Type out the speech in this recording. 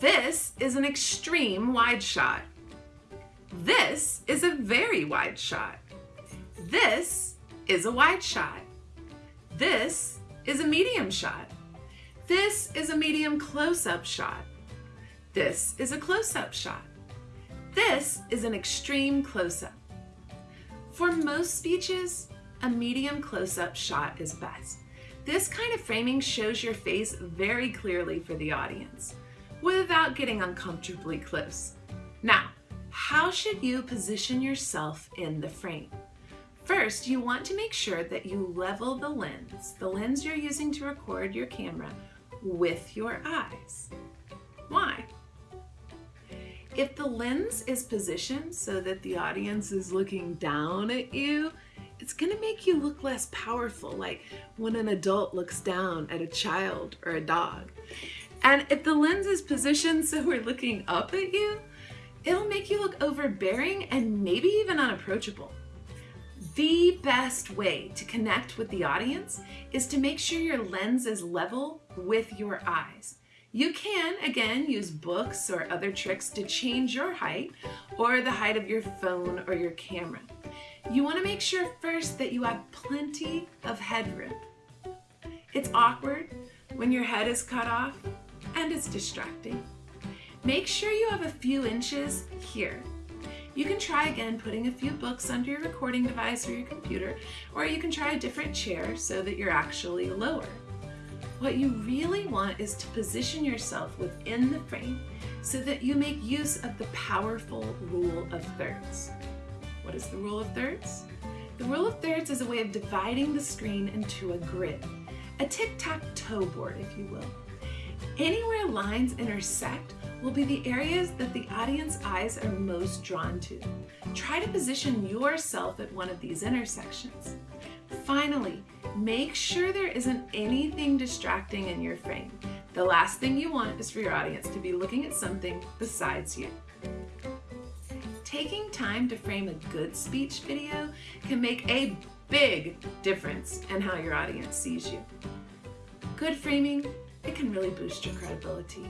This is an extreme wide shot. This is a very wide shot. This is a wide shot. This is a medium shot. This is a medium close-up shot. This is a close-up shot. This is an extreme close-up. For most speeches, a medium close-up shot is best. This kind of framing shows your face very clearly for the audience without getting uncomfortably close. Now, how should you position yourself in the frame? First, you want to make sure that you level the lens, the lens you're using to record your camera, with your eyes. Why? If the lens is positioned so that the audience is looking down at you, it's gonna make you look less powerful, like when an adult looks down at a child or a dog. And if the lens is positioned so we're looking up at you, it'll make you look overbearing and maybe even unapproachable. The best way to connect with the audience is to make sure your lens is level with your eyes. You can, again, use books or other tricks to change your height or the height of your phone or your camera. You want to make sure first that you have plenty of headroom. It's awkward when your head is cut off and it's distracting. Make sure you have a few inches here. You can try again putting a few books under your recording device or your computer, or you can try a different chair so that you're actually lower. What you really want is to position yourself within the frame so that you make use of the powerful rule of thirds. What is the rule of thirds? The rule of thirds is a way of dividing the screen into a grid, a tic-tac-toe board, if you will. Anywhere lines intersect will be the areas that the audience eyes are most drawn to. Try to position yourself at one of these intersections. Finally, make sure there isn't anything distracting in your frame. The last thing you want is for your audience to be looking at something besides you. Taking time to frame a good speech video can make a big difference in how your audience sees you. Good framing it can really boost your credibility.